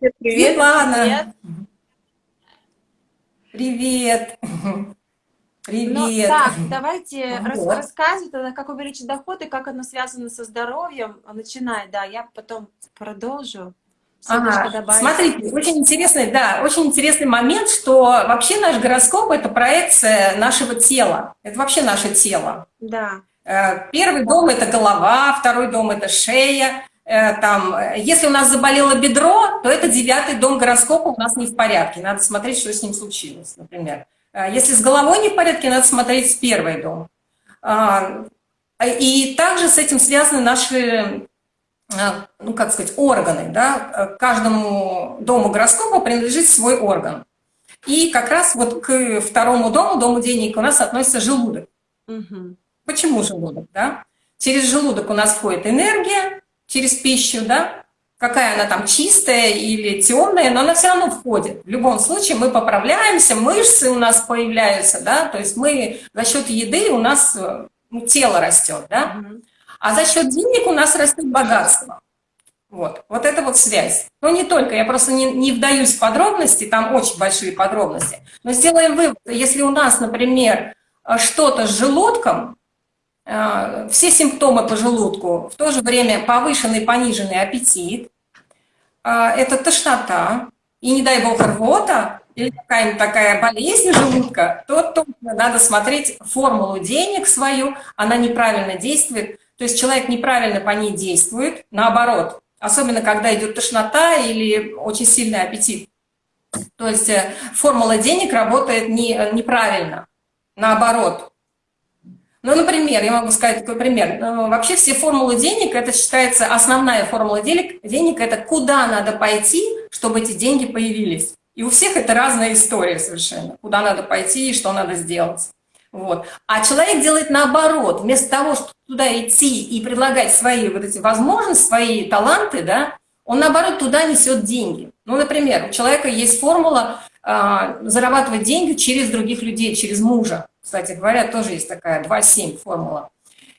Привет, Светлана. Привет. Привет. Ну, так, давайте вот. рассказывать тогда, как увеличить доход и как оно связано со здоровьем. Начинай, да, я потом продолжу. Ага. Смотрите, очень интересный, да, очень интересный момент, что вообще наш гороскоп – это проекция нашего тела. Это вообще наше тело. Да. Э, первый дом – это голова, второй дом – это шея. Э, там, если у нас заболело бедро, то это девятый дом гороскопа у нас не в порядке. Надо смотреть, что с ним случилось, например. Э, если с головой не в порядке, надо смотреть с первый дом. А, и также с этим связаны наши, ну, как сказать, органы. Да? Каждому дому гороскопа принадлежит свой орган. И как раз вот к второму дому, дому денег, у нас относится желудок. Угу. Почему желудок? Да? Через желудок у нас входит энергия, через пищу, да? Какая она там чистая или темная, но она все равно входит. В любом случае мы поправляемся, мышцы у нас появляются, да? То есть мы за счет еды у нас ну, тело растет, да? А за счет денег у нас растет богатство. Вот, вот это вот связь. Но не только, я просто не, не вдаюсь в подробности, там очень большие подробности. Но сделаем вывод, если у нас, например, что-то с желудком, Э, все симптомы по желудку, в то же время повышенный, пониженный аппетит, э, это тошнота, и не дай бог рвота, или какая-нибудь такая болезнь желудка, то точно надо смотреть формулу денег свою, она неправильно действует, то есть человек неправильно по ней действует, наоборот, особенно когда идет тошнота или очень сильный аппетит. То есть э, формула денег работает не, неправильно, наоборот. Ну, например, я могу сказать такой пример. Ну, вообще все формулы денег, это считается основная формула денег, денег это куда надо пойти, чтобы эти деньги появились. И у всех это разная история совершенно. Куда надо пойти и что надо сделать. Вот. А человек делает наоборот. Вместо того, чтобы туда идти и предлагать свои вот эти возможности, свои таланты, да, он наоборот туда несет деньги. Ну, например, у человека есть формула э, зарабатывать деньги через других людей, через мужа. Кстати говоря, тоже есть такая 2,7 формула.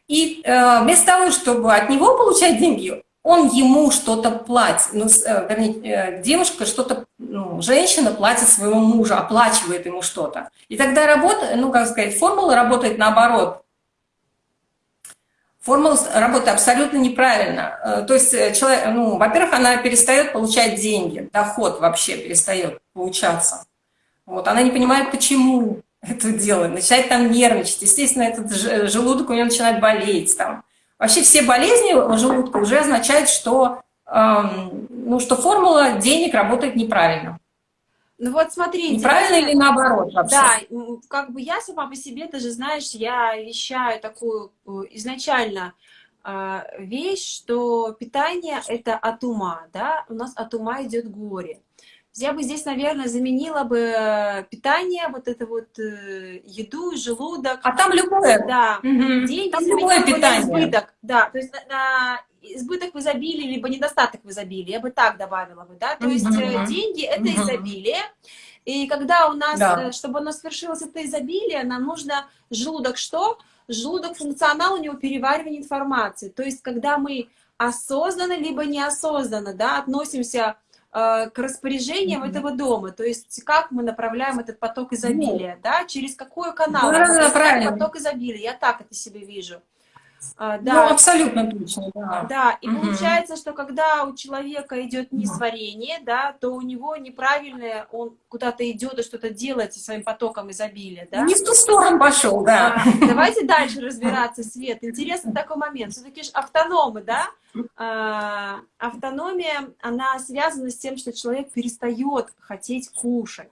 И э, вместо того, чтобы от него получать деньги, он ему что-то платит. Ну, э, вернее, э, девушка что-то, ну, женщина платит своему мужу, оплачивает ему что-то. И тогда работа, ну, как сказать, формула работает наоборот. Формула работает абсолютно неправильно. Э, то есть, человек, ну, во-первых, она перестает получать деньги, доход вообще перестает получаться. Вот, она не понимает, почему это дело, начинает там нервничать. Естественно, этот желудок у него начинает болеть. Там. Вообще все болезни желудка уже означают, что, эм, ну, что формула денег работает неправильно. Ну вот смотрите. Неправильно или наоборот вообще? Да, как бы я сама по себе, ты же знаешь, я вещаю такую э, изначально э, вещь, что питание это от ума, да, у нас от ума идет горе. Я бы здесь, наверное, заменила бы э, питание, вот это вот э, еду, желудок. А там любое. Да. Угу. Деньги там любое питание. избыток. Да, то есть на, на избыток в изобилии, либо недостаток в изобилии. Я бы так добавила бы, да. То есть угу. деньги — это угу. изобилие. И когда у нас, да. чтобы у нас свершилось это изобилие, нам нужно желудок что? Желудок функционал, у него переваривание информации. То есть когда мы осознанно, либо неосознанно, да, относимся Э, к распоряжениям mm -hmm. этого дома. То есть как мы направляем этот поток изобилия, mm -hmm. да, через какой канал? Да, да, правильно. Поток изобилия, я так это себе вижу. А, да. Ну, абсолютно точно, да. Да, и угу. получается, что когда у человека идет несварение, да, то у него неправильное, он куда-то идет и что-то делает со своим потоком изобилия, да. Не в ту сторону пошел, да. А, давайте дальше разбираться, Свет. Интересный такой момент. Все-таки же автономы, да, а, автономия, она связана с тем, что человек перестает хотеть кушать.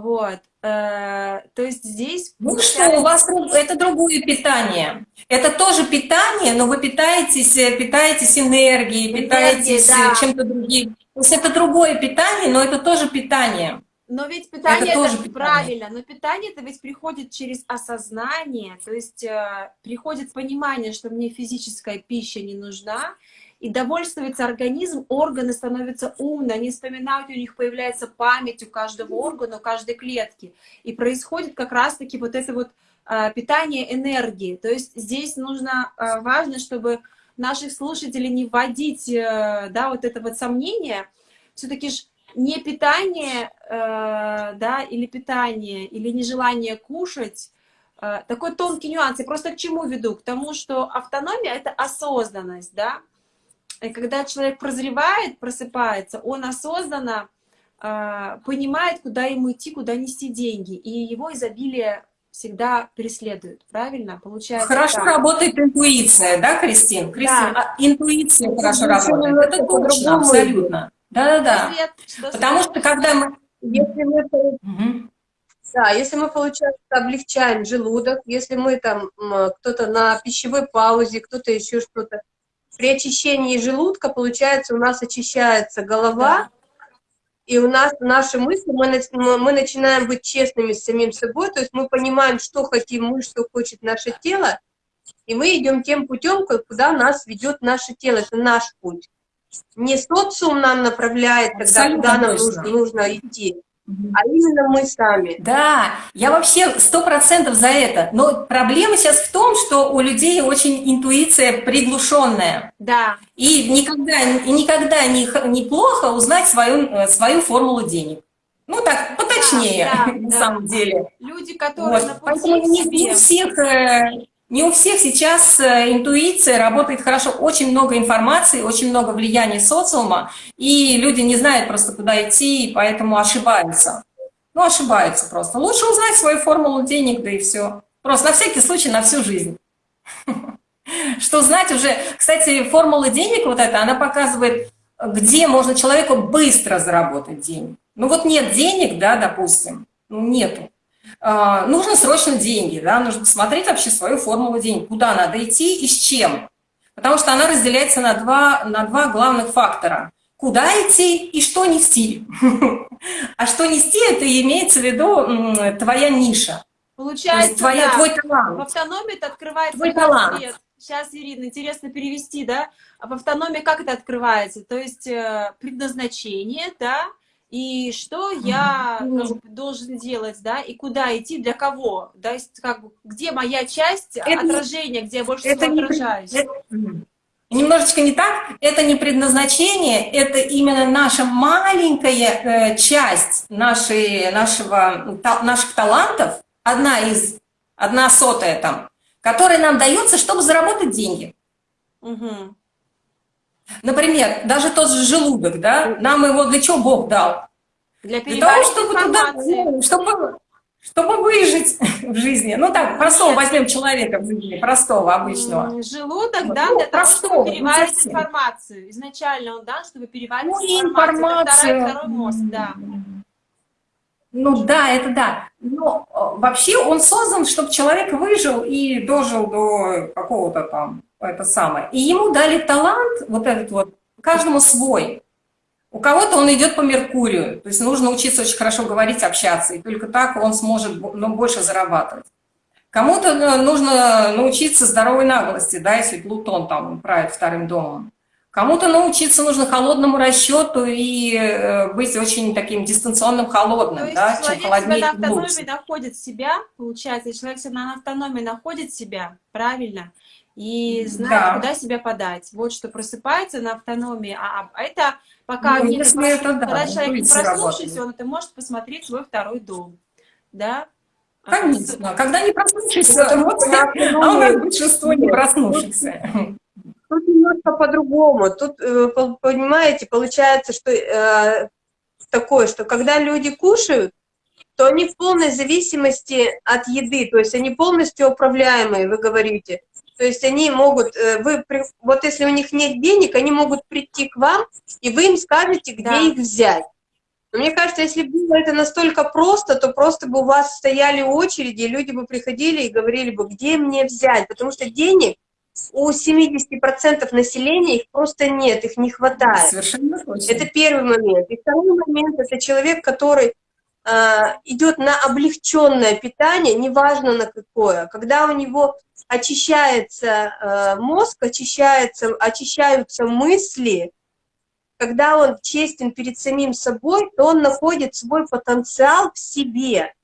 Вот. Э, то есть здесь... Ну что, у вас это другое питание. Это тоже питание, но вы питаетесь, э, питаетесь энергией, питаетесь да. чем-то другим. То есть это другое питание, но это тоже питание. Но ведь питание это, это тоже правильно, но питание это ведь приходит через осознание, то есть э, приходит понимание, что мне физическая пища не нужна, и довольствуется организм, органы становятся умны, они вспоминают, у них появляется память у каждого органа, у каждой клетки. И происходит как раз-таки вот это вот э, питание энергии. То есть здесь нужно, э, важно, чтобы наших слушателей не вводить, э, да, вот это вот сомнение, все-таки ж не питание, э, да, или питание, или нежелание кушать, э, такой тонкий нюанс. Я просто к чему веду? К тому, что автономия — это осознанность, да. И когда человек прозревает, просыпается, он осознанно э, понимает, куда ему идти, куда нести деньги. И его изобилие всегда преследует, правильно? Получается Хорошо так. работает интуиция, да, Кристин? Кристин, да. А, интуиция хорошо работает, это точно, абсолютно. Да-да-да. Потому что когда мы... Если мы, угу. да, если мы, получается, облегчаем желудок, если мы там, кто-то на пищевой паузе, кто-то еще что-то, при очищении желудка, получается, у нас очищается голова, да. и у нас наши мысли, мы, мы начинаем быть честными с самим собой, то есть мы понимаем, что хотим мы, что хочет наше тело, и мы идем тем путем, куда нас ведет наше тело, это наш путь. Не социум нам направляет, тогда куда нам нужно, нужно идти, а именно мы сами. Да, я вообще сто процентов за это. Но проблема сейчас в том, что у людей очень интуиция приглушенная. Да. И никогда, и никогда не, неплохо узнать свою, э, свою формулу денег. Ну так, поточнее, да, да, на да. самом деле. Люди, которые вот. на пути Поэтому не, не у всех э, не у всех сейчас э, интуиция работает хорошо. Очень много информации, очень много влияния социума, и люди не знают просто, куда идти, и поэтому ошибаются. Ну, ошибаются просто. Лучше узнать свою формулу денег, да и все. Просто на всякий случай, на всю жизнь. Что знать уже... Кстати, формула денег вот эта, она показывает, где можно человеку быстро заработать деньги. Ну вот нет денег, да, допустим, ну нету. А, нужно срочно деньги, да, нужно посмотреть вообще свою формулу денег, куда надо идти и с чем. Потому что она разделяется на два, на два главных фактора. Куда идти и что нести. А что нести, это имеется в виду твоя ниша. Получается, твоя, да. твой талант. В автономии это открывается твой талант. Свет. Сейчас, Ирина, интересно перевести, да? А в автономии как это открывается? То есть э, предназначение, да, и что я как бы, должен делать, да, и куда идти, для кого, да, есть, как бы, где моя часть это отражения, где я больше это всего отражаюсь. Это, немножечко не так, это не предназначение, это именно наша маленькая э, часть нашей, нашего, та, наших талантов, одна из, одна сотая там, которая нам дается, чтобы заработать деньги. Угу. Например, даже тот же желудок, да, нам его для чего Бог дал? Для, для того, чтобы туда, чтобы, чтобы выжить в жизни. Ну так, простого возьмем человека в жизни, простого, обычного. Желудок, да, для простого, того, чтобы переваривать информацию. Изначально он дан, чтобы переваривать ну, информацию. Это второй, второй мозг, да. Ну да, это да. Но э, вообще он создан, чтобы человек выжил и дожил до какого-то там это самое. И ему дали талант, вот этот вот, каждому свой. У кого-то он идет по Меркурию, то есть нужно учиться очень хорошо говорить, общаться, и только так он сможет ну, больше зарабатывать. Кому-то ну, нужно научиться здоровой наглости, да, если Плутон там правит вторым домом. Кому-то научиться нужно холодному расчету и э, быть очень таким дистанционным холодным, То есть да, чем холоднее, себя на автономии находит себя, получается, человек себя на автономии находит себя, правильно, и знает, да. куда себя подать. Вот что просыпается на автономии, а, а это пока ну, не это, да, когда человек не проснувшийся, он это может посмотреть свой второй дом, да, Конечно. Когда не проснувшийся, вот, а у нас большинство не проснувшихся. Тут немножко по-другому. Тут, э, понимаете, получается, что э, такое, что когда люди кушают, то они в полной зависимости от еды, то есть они полностью управляемые, вы говорите. То есть они могут, э, вы, вот если у них нет денег, они могут прийти к вам, и вы им скажете, где да. их взять. Но мне кажется, если бы было это настолько просто, то просто бы у вас стояли очереди, и люди бы приходили и говорили бы, где мне взять, потому что денег у 70% населения их просто нет, их не хватает. Совершенно точно. Это первый момент. И второй момент – это человек, который идет на облегченное питание, неважно на какое. Когда у него очищается э, мозг, очищается, очищаются мысли, когда он честен перед самим собой, то он находит свой потенциал в себе.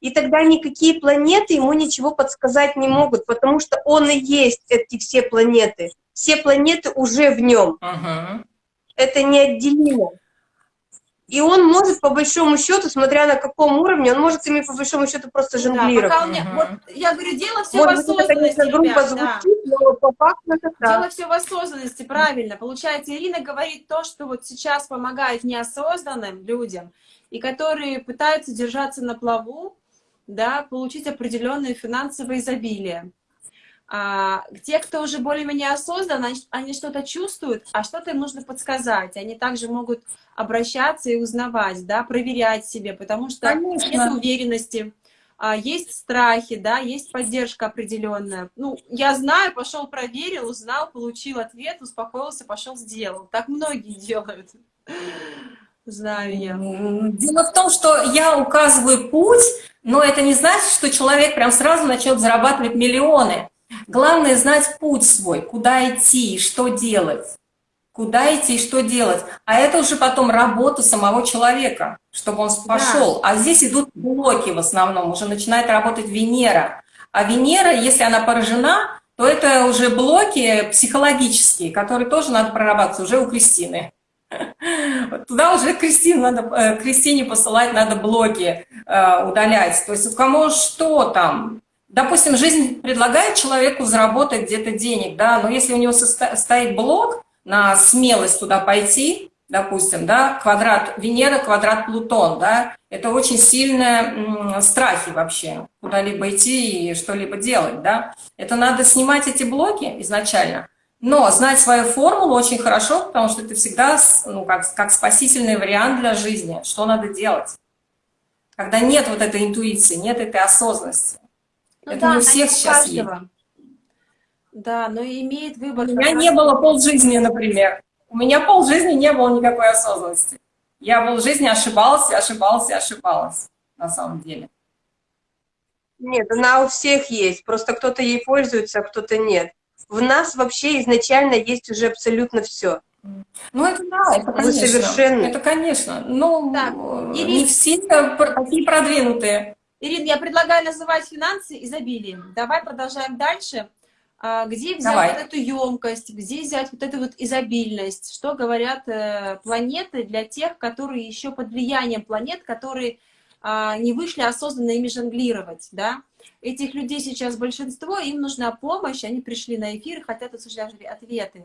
И тогда никакие планеты ему ничего подсказать не могут, потому что он и есть эти все планеты. Все планеты уже в нем. Угу. Это неотделимо. И он может, по большому счету, смотря на каком уровне, он может ими, по большому счету, просто жонглировать. Да, меня, вот, я говорю, дело все может, в осознанности, это, конечно, ребят, звучит, да. но по факту это так. Дело все в осознанности, правильно. Получается, Ирина говорит то, что вот сейчас помогает неосознанным людям, и которые пытаются держаться на плаву, да, получить определенное финансовое изобилие. А, те, кто уже более-менее осознан, они, они что-то чувствуют, а что-то им нужно подсказать. Они также могут обращаться и узнавать, да, проверять себе, потому что Конечно. нет уверенности, а, есть страхи, да, есть поддержка определенная. Ну, я знаю, пошел проверил, узнал, получил ответ, успокоился, пошел сделал. Так многие делают. Знаю я. Дело в том, что я указываю путь, но это не значит, что человек прям сразу начнет зарабатывать миллионы. Главное знать путь свой, куда идти, что делать. Куда идти и что делать. А это уже потом работа самого человека, чтобы он пошел. Да. А здесь идут блоки в основном, уже начинает работать Венера. А Венера, если она поражена, то это уже блоки психологические, которые тоже надо прорабатывать уже у Кристины. Туда уже Кристине надо, э, Кристине посылать надо блоки э, удалять. То есть у кого что там, допустим, жизнь предлагает человеку заработать где-то денег, да, но если у него стоит блок на смелость туда пойти, допустим, да, квадрат Венера, квадрат Плутон, да, это очень сильные страхи вообще, куда-либо идти и что-либо делать, да. Это надо снимать эти блоки изначально, но знать свою формулу очень хорошо, потому что это всегда ну, как, как спасительный вариант для жизни, что надо делать. Когда нет вот этой интуиции, нет этой осознанности. Ну, Это да, не у всех сейчас есть. Да, но имеет выбор. У меня не было полжизни, например. У меня полжизни не было никакой осознанности. Я полжизни ошибалась, ошибалась, ошибалась, на самом деле. Нет, она у всех есть, просто кто-то ей пользуется, а кто-то нет. В нас вообще изначально есть уже абсолютно все. Ну, это да, это конечно. Совершенно... Это, конечно. Но так, не все такие продвинутые. Ирина, я предлагаю называть финансы изобилием. Давай продолжаем дальше. А, где взять Давай. вот эту емкость, где взять вот эту вот изобильность? Что говорят э, планеты для тех, которые еще под влиянием планет, которые э, не вышли осознанно ими жонглировать, да? Этих людей сейчас большинство, им нужна помощь, они пришли на эфир и хотят услышать ответы.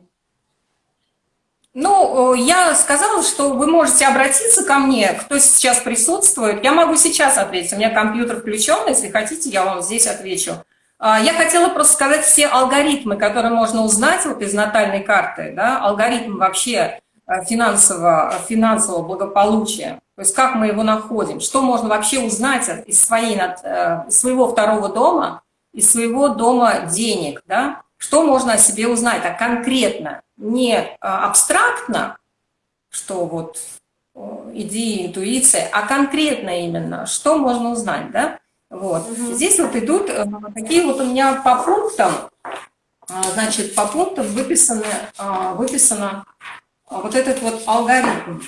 Ну, я сказала, что вы можете обратиться ко мне, кто сейчас присутствует. Я могу сейчас ответить, у меня компьютер включен, если хотите, я вам здесь отвечу. А, я хотела просто сказать все алгоритмы, которые можно узнать вот из натальной карты, да, алгоритм вообще э, финансового, финансового благополучия, то есть как мы его находим, что можно вообще узнать из своей, э, своего второго дома, из своего дома денег, да, что можно о себе узнать, а конкретно, не а, абстрактно, что вот идея, интуиция, а конкретно именно, что можно узнать, да? Вот. Угу. Здесь вот идут э, такие вот у меня по пунктам, а, значит, по пунктам выписаны, а, выписано вот этот вот алгоритм,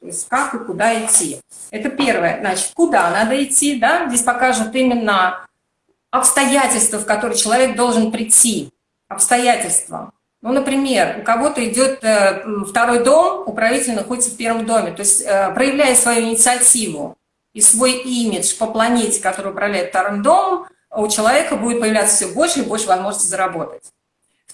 то есть как и куда идти. Это первое, значит, куда надо идти, да, здесь покажут именно обстоятельства, в которые человек должен прийти, обстоятельства. Ну, например, у кого-то идет э, второй дом, управитель находится в первом доме, то есть э, проявляя свою инициативу и свой имидж по планете, который управляет вторым домом, у человека будет появляться все больше и больше возможностей заработать.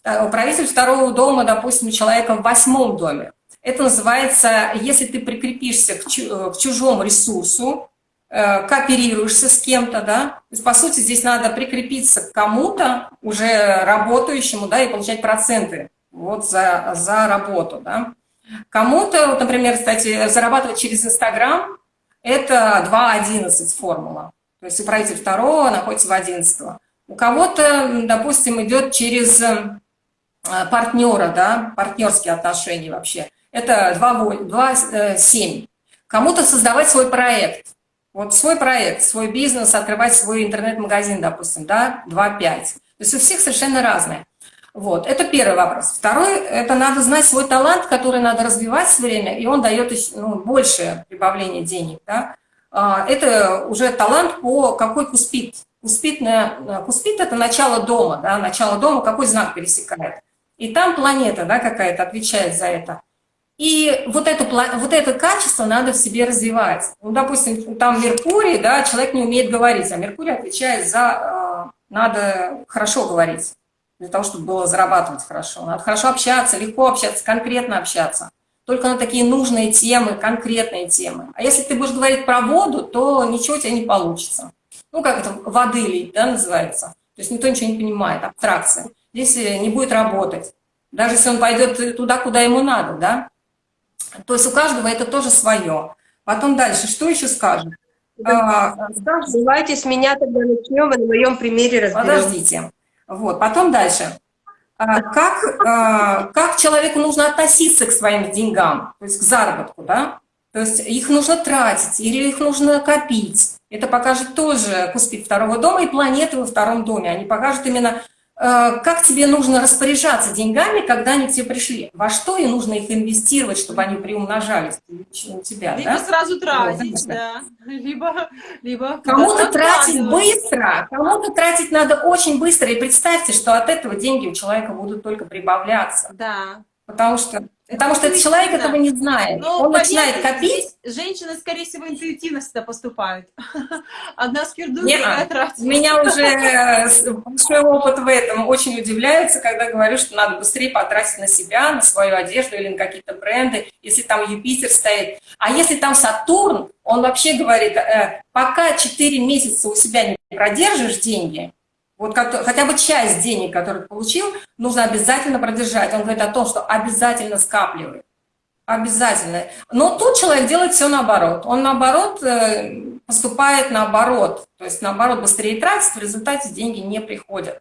Управитель второго дома, допустим, у человека в восьмом доме. Это называется, если ты прикрепишься к э, чужому ресурсу, кооперируешься с кем-то, да, по сути, здесь надо прикрепиться к кому-то, уже работающему, да, и получать проценты вот за, за работу, да. Кому-то, вот, например, кстати, зарабатывать через Инстаграм – это 2.11 формула, то есть управитель второго находится в 11 У кого-то, допустим, идет через э, партнера, да, партнерские отношения вообще, это 2.7. Э, Кому-то создавать свой проект – вот свой проект, свой бизнес, открывать свой интернет-магазин, допустим, да, 2-5. То есть у всех совершенно разные. Вот, это первый вопрос. Второй, это надо знать свой талант, который надо развивать все время, и он дает ну, большее прибавление денег. Да? А, это уже талант по какой куспит. Куспитная, куспит – это начало дома, да, начало дома, какой знак пересекает. И там планета да, какая-то отвечает за это. И вот, эту, вот это качество надо в себе развивать. Ну, допустим, там Меркурий, да, человек не умеет говорить, а Меркурий отвечает за... Э, надо хорошо говорить, для того, чтобы было зарабатывать хорошо. Надо хорошо общаться, легко общаться, конкретно общаться. Только на такие нужные темы, конкретные темы. А если ты будешь говорить про воду, то ничего у тебя не получится. Ну, как это, воды лить, да, называется. То есть никто ничего не понимает, абстракция. Здесь не будет работать. Даже если он пойдет туда, куда ему надо, да. То есть у каждого это тоже свое. Потом дальше, что еще скажем? А, Давайте с меня тогда начнем, и на моем примере разберем. Подождите. Вот, потом дальше. А, как, а, как человеку нужно относиться к своим деньгам, то есть к заработку, да? То есть их нужно тратить или их нужно копить. Это покажет тоже Куспит второго дома и планеты во втором доме. Они покажут именно как тебе нужно распоряжаться деньгами, когда они к тебе пришли? Во что и нужно их инвестировать, чтобы они приумножались у тебя? Либо да? сразу тратить, да. Либо, либо кому-то тратить быстро, кому-то тратить надо очень быстро. И представьте, что от этого деньги у человека будут только прибавляться. Да. Потому что Потому что человек этого не знает. Но, Он начинает копить. Женщины, скорее всего, интуитивно всегда поступают. Одна скирдует, другая тратит. Меня уже э, большой опыт в этом очень удивляется, когда говорю, что надо быстрее потратить на себя, на свою одежду или на какие-то бренды, если там Юпитер стоит. А если там Сатурн, он вообще говорит, э, пока 4 месяца у себя не продержишь деньги, вот хотя бы часть денег, которые получил, нужно обязательно продержать. Он говорит о том, что обязательно скапливает. Обязательно. Но тут человек делает все наоборот. Он наоборот э, поступает наоборот. То есть наоборот быстрее тратит, в результате деньги не приходят.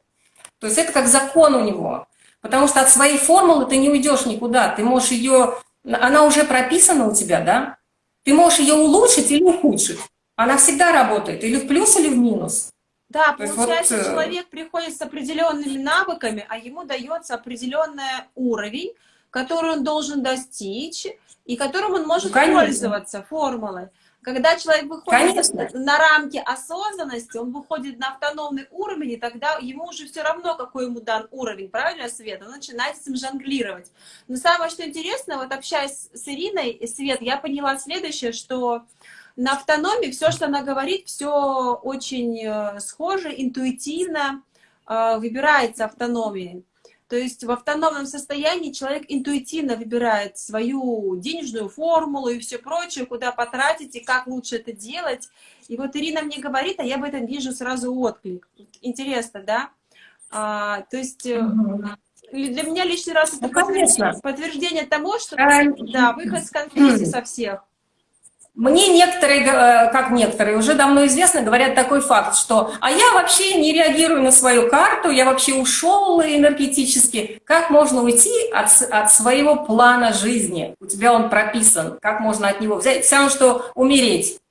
То есть это как закон у него. Потому что от своей формулы ты не уйдешь никуда. Ты можешь ее... Она уже прописана у тебя, да? Ты можешь ее улучшить или ухудшить. Она всегда работает. Или в плюс, или в минус. Да, То получается, вот... Э, человек приходит с определенными навыками, а ему дается определенный уровень, который он должен достичь, и которым он может ну, пользоваться формулой. Когда человек выходит Конечно. на рамки осознанности, он выходит на автономный уровень, и тогда ему уже все равно, какой ему дан уровень, правильно, Свет? Он начинает с ним жонглировать. Но самое, что интересно, вот общаясь с Ириной, Свет, я поняла следующее, что на автономии все, что она говорит, все очень э, схоже, интуитивно э, выбирается автономией. То есть в автономном состоянии человек интуитивно выбирает свою денежную формулу и все прочее, куда потратить и как лучше это делать. И вот Ирина мне говорит, а я в этом вижу сразу отклик. Интересно, да? А, то есть... Угу. Для меня лишний раз это ну, подтверждение, подтверждение того, что а, да, выход с конфликта со всех. Мне некоторые, э, как некоторые, уже давно известно, говорят такой факт, что «а я вообще не реагирую на свою карту, я вообще ушел энергетически». Как можно уйти от, от своего плана жизни? У тебя он прописан. Как можно от него взять? Все равно, что умереть.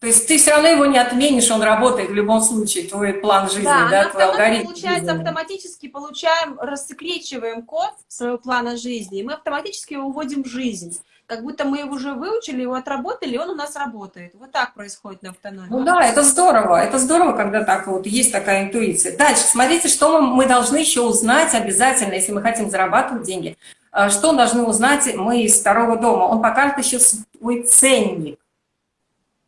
То есть ты все равно его не отменишь, он работает в любом случае, твой план жизни, да, да твой алгоритм. получается, жизни. автоматически получаем, рассекречиваем код своего плана жизни, и мы автоматически его уводим в жизнь как будто мы его уже выучили, его отработали, и он у нас работает. Вот так происходит на автономии. Ну да, это здорово, это здорово, когда так вот есть такая интуиция. Дальше, смотрите, что мы, мы должны еще узнать обязательно, если мы хотим зарабатывать деньги. А, что должны узнать мы из второго дома? Он покажет еще свой ценник.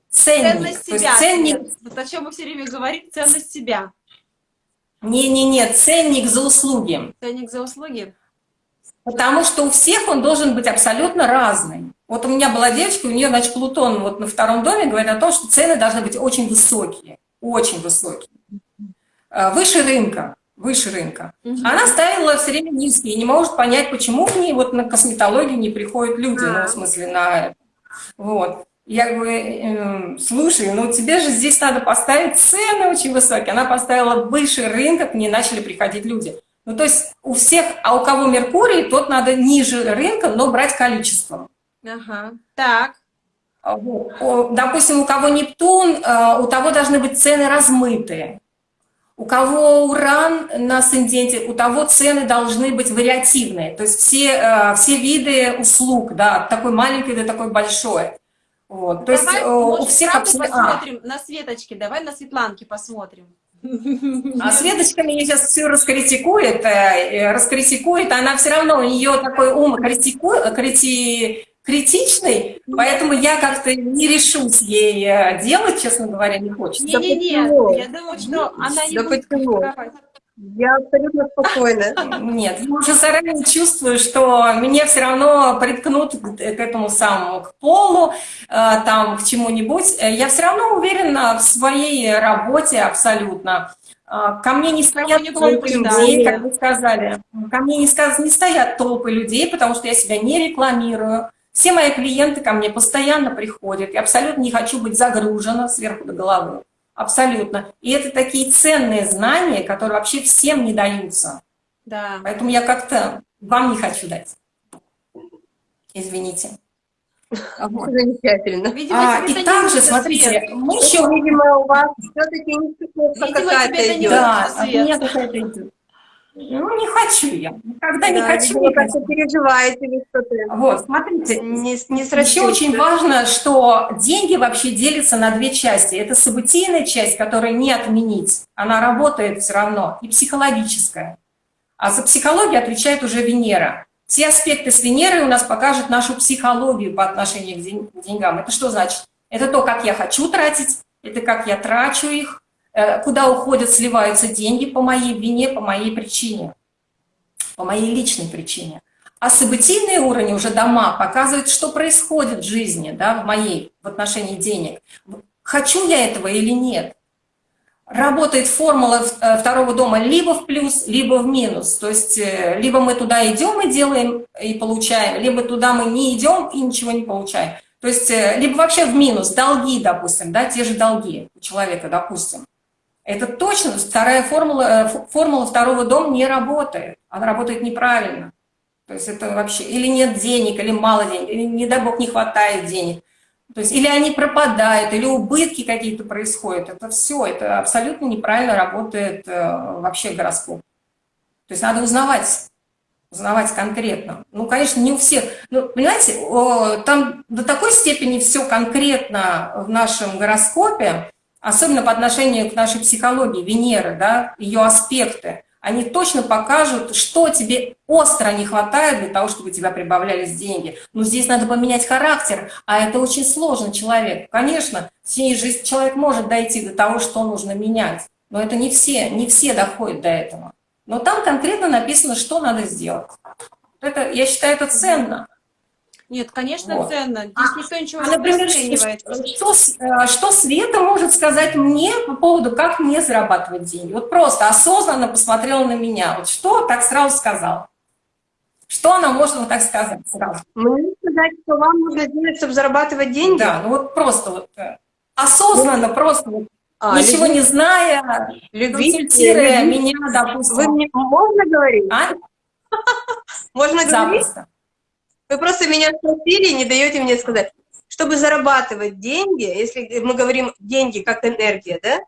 Ценник. Ценность себя. ценник... Вот о чем мы все время говорим, ценность себя. Не-не-не, ценник за услуги. Ценник за услуги? Потому что у всех он должен быть абсолютно разный. Вот у меня была девочка, у нее, значит, Плутон вот на втором доме говорит о том, что цены должны быть очень высокие, очень высокие. Э, выше рынка, выше рынка. Угу. Она ставила все время низкие не может понять, почему к ней вот на косметологию не приходят люди, ну, в смысле, на... Вот. Я говорю, э, слушай, ну тебе же здесь надо поставить цены очень высокие. Она поставила выше рынка, к ней начали приходить люди. Ну, то есть у всех, а у кого Меркурий, тот надо ниже рынка, но брать количеством. Ага, так. А, допустим, у кого Нептун, э, у того должны быть цены размытые. У кого Уран на асценденте, у того цены должны быть вариативные. То есть все, э, все виды услуг, да, от такой маленькой до такой большой. Вот. То давай, есть может, у всех абсолютно... А. посмотрим а. на Светочке, давай на Светланке посмотрим. А Светочка меня сейчас все раскритикует, э, раскритикует, она все равно, у нее такой ум критикует, крити, критичной, поэтому я как-то не решусь ей э, делать, честно говоря, не хочется. Не-не-не, я думаю, что она не да будет критиковать. Я абсолютно спокойна. Нет, я уже заранее чувствую, что меня все равно приткнут к, этому самому, к полу, э, там, к чему-нибудь. Э, Я все равно уверена в своей работе абсолютно. Э, Ко мне не стоят не толпы людей, как вы сказали. Ко мне не, сказ- не стоят толпы людей, потому что я себя не рекламирую. Все мои клиенты ко мне постоянно приходят. Я абсолютно не хочу быть загружена сверху до головы. Абсолютно. И это такие ценные знания, которые вообще всем не даются. Да. Поэтому я как-то вам не хочу дать. Извините. Вот. Замечательно. Видимо, А, и это также, не смотрите, свет. мы еще... Видимо, у вас все-таки тебе какая-то не идет. Да, Свет. от меня какая-то идет. Ну, не хочу я. Никогда не Да, хочу. видимо, не как-то хочу. переживаете вы что-то. Вот, смотрите, Не, не Еще очень важно, что деньги вообще делятся на две части. Это событийная часть, которую не отменить. Она работает все равно, и психологическая. А за психологию отвечает уже Венера. Все аспекты с Венерой у нас покажут нашу психологию по отношению к ден- к деньгам. Это что значит? Это то, как я хочу тратить, это как я трачу их, куда уходят, сливаются деньги по моей вине, по моей причине, по моей личной причине. А событийные уровни, уже дома, показывают, что происходит в жизни, да, в моей, в отношении денег. Хочу я этого или нет? Работает формула э, второго дома либо в плюс, либо в минус. То есть э, либо мы туда идем и делаем, и получаем, либо туда мы не идем и ничего не получаем. То есть э, либо вообще в минус, долги, допустим, да, те же долги у человека, допустим. Это точно, вторая формула, э, формула второго дома не работает. Она работает неправильно. То есть это вообще или нет денег, или мало денег, или, не дай бог, не хватает денег. То есть или они пропадают, или убытки какие-то происходят. Это все, это абсолютно неправильно работает э, вообще гороскоп. То есть надо узнавать, узнавать конкретно. Ну, конечно, не у всех. Ну, понимаете, о, там до такой степени все конкретно в нашем гороскопе, особенно по отношению к нашей психологии, Венеры, да, ее аспекты, они точно покажут, что тебе остро не хватает для того, чтобы у тебя прибавлялись деньги. Но здесь надо поменять характер, а это очень сложно человек. Конечно, в течение жизни человек может дойти до того, что нужно менять, но это не все, не все доходят до этого. Но там конкретно написано, что надо сделать. Это, я считаю, это ценно. Нет, конечно, Вот. ценно. Здесь никто ничего А, не например, что, э, что Света может сказать мне по поводу, как мне зарабатывать деньги? Вот просто осознанно посмотрела на меня. Вот что так сразу сказал? Что она может вот так сказать сразу? Мне сказать, что вам нужно делать, чтобы зарабатывать деньги? Да, ну вот просто вот э, осознанно, просто вот, А, ничего люби- не зная, консультируя меня, допустим. Вы мне можно говорить? А? Можно говорить? Запросто. Вы просто меня спросили и не даете мне сказать. Чтобы зарабатывать деньги, если мы говорим деньги как энергия, да,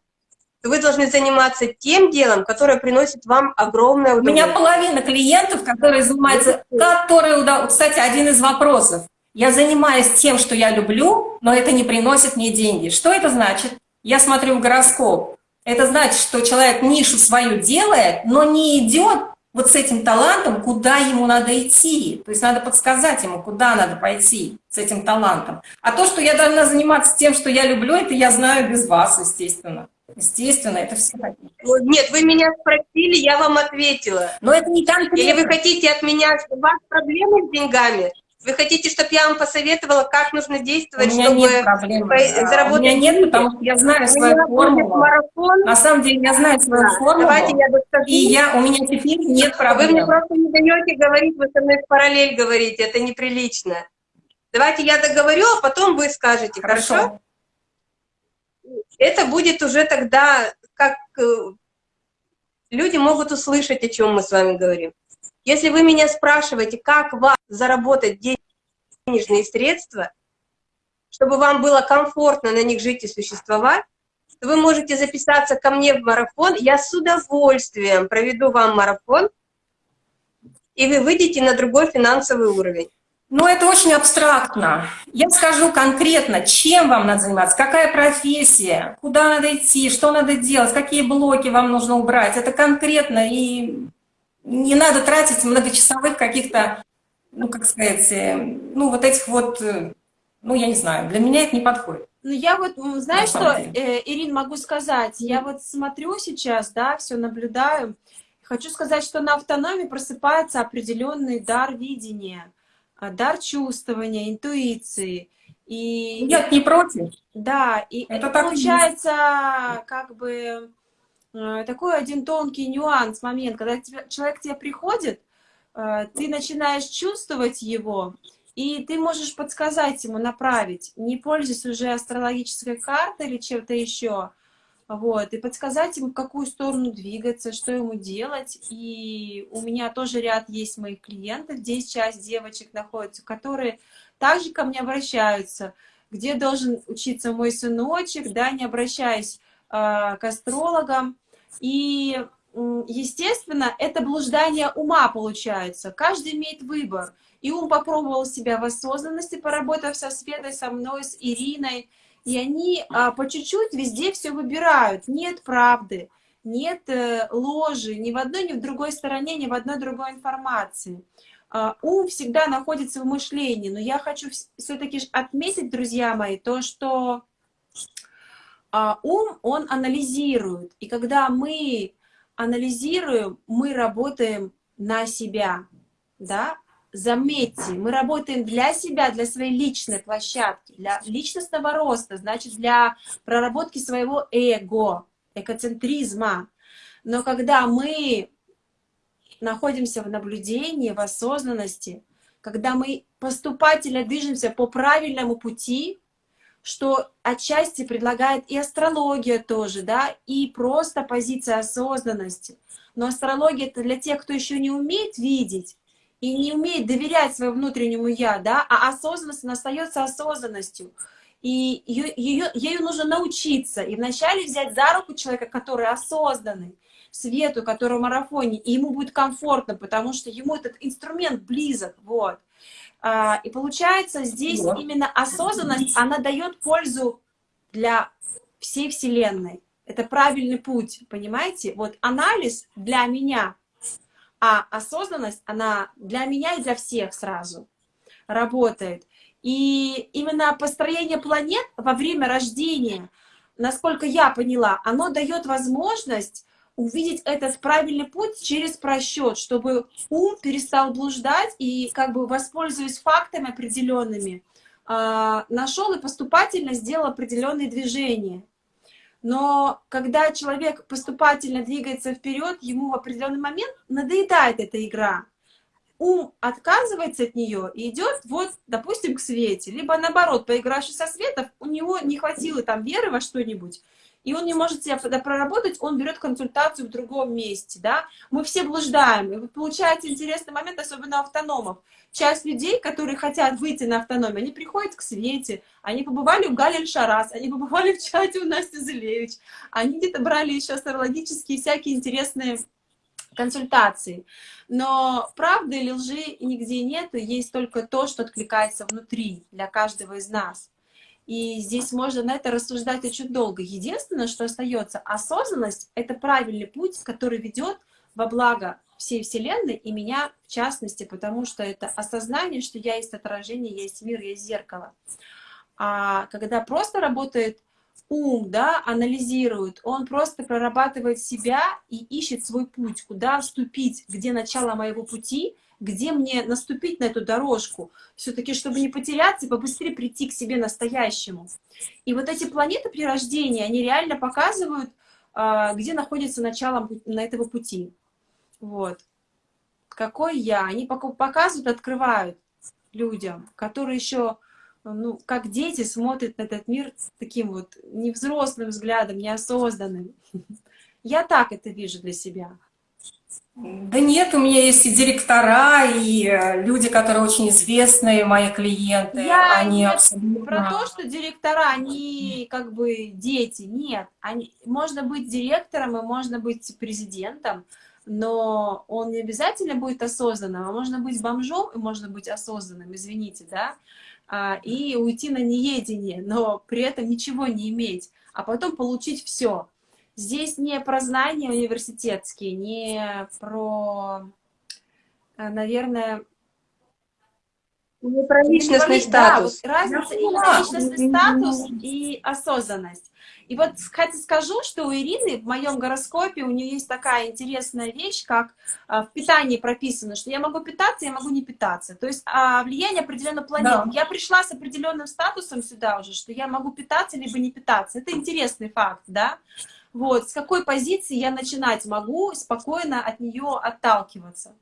то вы должны заниматься тем делом, которое приносит вам огромное У меня удовольствие. половина клиентов, которые занимаются, которые, кстати, один из вопросов. Я занимаюсь тем, что я люблю, но это не приносит мне деньги. Что это значит? Я смотрю в гороскоп. Это значит, что человек нишу свою делает, но не идет вот с этим талантом, куда ему надо идти. То есть надо подсказать ему, куда надо пойти с этим талантом. А то, что я должна заниматься тем, что я люблю, это я знаю без вас, естественно. Естественно, это все такие. Нет, вы меня спросили, я вам ответила. Но это не конкретно. Или вы хотите от меня, у вас проблемы с деньгами? Вы хотите, чтобы я вам посоветовала, как нужно У действовать, меня чтобы нет проблем. А, заработать У меня нет, потому что я знаю У свою формулу. марафон. На самом деле я знаю свою Да, формулу, Давайте я доскажу. и я, у меня теперь нет А Вы мне проблем. просто не даете говорить, вы со мной в параллель говорите, это неприлично. Давайте я договорю, а потом вы скажете, хорошо? Хорошо. Это будет уже тогда, как э, люди могут услышать, о чем мы с вами говорим. Если вы меня спрашиваете, как вам заработать денежные средства, чтобы вам было комфортно на них жить и существовать, то вы можете записаться ко мне в марафон. Я с удовольствием проведу вам марафон, и вы выйдете на другой финансовый уровень. Но это очень абстрактно. Я скажу конкретно, чем вам надо заниматься, какая профессия, куда надо идти, что надо делать, какие блоки вам нужно убрать. Это конкретно, и не надо тратить многочасовых каких-то ну, как сказать, э, ну, вот этих вот, э, ну, я не знаю, для меня это не подходит. Ну, я вот, знаешь, что, э, Ирин, могу сказать, я вот смотрю сейчас, да, все наблюдаю, хочу сказать, что на автономии просыпается определенный дар видения, а, дар чувствования, интуиции, и... Я не против. Да, и это, это получается, как бы, такой один тонкий нюанс, момент, когда человек к тебе приходит, Э, ты начинаешь чувствовать его, и ты можешь подсказать ему, направить, не пользуясь уже астрологической картой или чем-то еще, вот, и подсказать ему, в какую сторону двигаться, что ему делать. И у меня тоже ряд есть моих клиентов, здесь часть девочек находится, которые также ко мне обращаются, где должен учиться мой сыночек, да, не обращаясь э, к астрологам. И естественно, это блуждание ума получается. Каждый имеет выбор. И ум попробовал себя в осознанности, поработав со Светой, со мной, с Ириной. И они а, по чуть-чуть везде все выбирают. Нет правды, нет э, ложи ни в одной, ни в другой стороне, ни в одной другой информации. А, ум всегда находится в мышлении. Но я хочу все-таки отметить, друзья мои, то, что а, ум, он анализирует. И когда мы анализируем, мы работаем на себя, да, заметьте, мы работаем для себя, для своей личной площадки, для личностного роста, значит, для проработки своего эго, экоцентризма. Но когда мы находимся в наблюдении, в осознанности, когда мы поступательно движемся по правильному пути, что отчасти предлагает и астрология тоже, да, и просто позиция осознанности. Но астрология это для тех, кто еще не умеет видеть и не умеет доверять своему внутреннему я, да, а осознанность она остается осознанностью. И ее, ее, ею нужно научиться. И вначале взять за руку человека, который осознанный, свету, который в марафоне, и ему будет комфортно, потому что ему этот инструмент близок, вот. А, и получается, здесь вот. именно осознанность, она дает пользу для всей Вселенной. Это правильный путь, понимаете? Вот анализ для меня, а осознанность, она для меня и для всех сразу работает. И именно построение планет во время рождения, насколько я поняла, оно дает возможность увидеть этот правильный путь через просчет, чтобы ум перестал блуждать и как бы воспользуясь фактами определенными, а, нашел и поступательно сделал определенные движения. Но когда человек поступательно двигается вперед, ему в определенный момент надоедает эта игра. Ум отказывается от нее и идет, вот, допустим, к свете. Либо наоборот, поигравшись со светом, у него не хватило там веры во что-нибудь, и он не может себя проработать, он берет консультацию в другом месте, да. Мы все блуждаем, и получается интересный момент, особенно автономов. Часть людей, которые хотят выйти на автономию, они приходят к Свете, они побывали у Галин Шарас, они побывали в чате у Насти Зелевич, они где-то брали еще астрологические всякие интересные консультации. Но правды или лжи нигде нет, есть только то, что откликается внутри для каждого из нас. И здесь можно на это рассуждать очень долго. Единственное, что остается, осознанность — это правильный путь, который ведет во благо всей Вселенной и меня в частности, потому что это осознание, что я есть отражение, я есть мир, я есть зеркало. А когда просто работает ум, да, анализирует, он просто прорабатывает себя и ищет свой путь, куда вступить, где начало моего пути, где мне наступить на эту дорожку, все-таки, чтобы не потеряться и побыстрее прийти к себе настоящему. И вот эти планеты при рождении, они реально показывают, а, где находится начало на этого пути. Вот. Какой я? Они показывают, открывают людям, которые еще, ну, как дети смотрят на этот мир таким вот невзрослым взглядом, неосознанным. Я так это вижу для себя. Да нет, у меня есть и директора, и э, люди, которые очень известные, мои клиенты. Я они нет абсолютно... про то, что директора, они как бы дети. Нет, они... можно быть директором и можно быть президентом, но он не обязательно будет осознанным, а можно быть бомжом и можно быть осознанным, извините, да, а, и уйти на неедение, но при этом ничего не иметь, а потом получить все. Здесь не про знания университетские, не про, э, наверное, Не про личностный статус. Да, вот разница именно личностный статус и осознанность. И вот, кстати, скажу, что у Ирины в моем гороскопе у нее есть такая интересная вещь, как а, в питании прописано, что я могу питаться, я могу не питаться. То есть а, влияние определенной планеты. Да. Я пришла с определенным статусом сюда уже, что я могу питаться либо не питаться. Это интересный факт, да? Вот, с какой позиции я начинать могу спокойно от нее отталкиваться.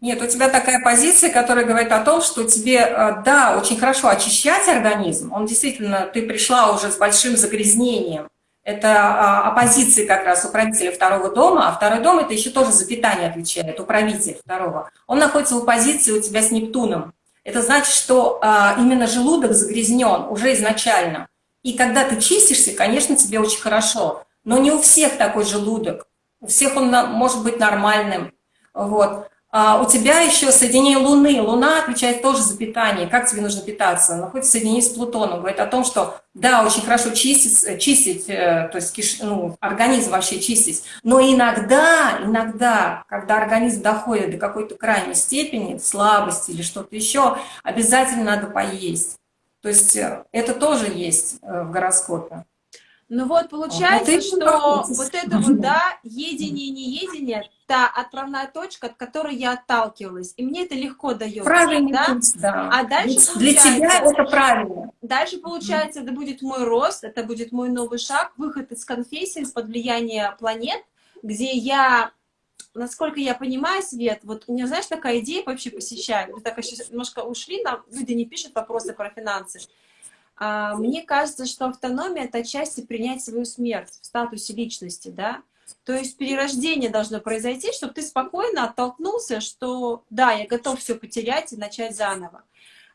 Нет, у тебя такая позиция, которая говорит о том, что тебе, э, да, очень хорошо очищать организм. Он действительно, ты пришла уже с большим загрязнением. Это а, оппозиции как раз управителя второго дома, а второй дом это еще тоже за питание отвечает, управитель второго. Он находится в оппозиции у тебя с Нептуном. Это значит, что а, именно желудок загрязнен уже изначально. И когда ты чистишься, конечно, тебе очень хорошо. Но не у всех такой желудок. У всех он может быть нормальным. Вот. А у тебя еще соединение Луны. Луна отвечает тоже за питание. Как тебе нужно питаться? Находится соединение с Плутоном. Говорит о том, что да, очень хорошо чистить, чистить э, то есть киш, ну, организм вообще чистить. Но иногда, иногда, когда организм доходит до какой-то крайней степени, слабости или что-то еще, обязательно надо поесть. То есть э, это тоже есть э, в гороскопе. Ну вот получается, вот что вот это вот, да, едение, неедение, та отправная точка, от которой я отталкивалась. И мне это легко дается. Правильно, да? да. А дальше Для тебя это правильно. Дальше, получается, это будет мой рост, это будет мой новый шаг, выход из конфессии, из-под влияния планет, где я, насколько я понимаю, Свет, вот у меня, знаешь, такая идея вообще посещает. Мы так сейчас немножко ушли, нам люди не пишут вопросы про финансы. А, мне кажется, что автономия — это отчасти принять свою смерть в статусе личности, да? То есть перерождение должно произойти, чтобы ты спокойно оттолкнулся, что да, я готов все потерять и начать заново.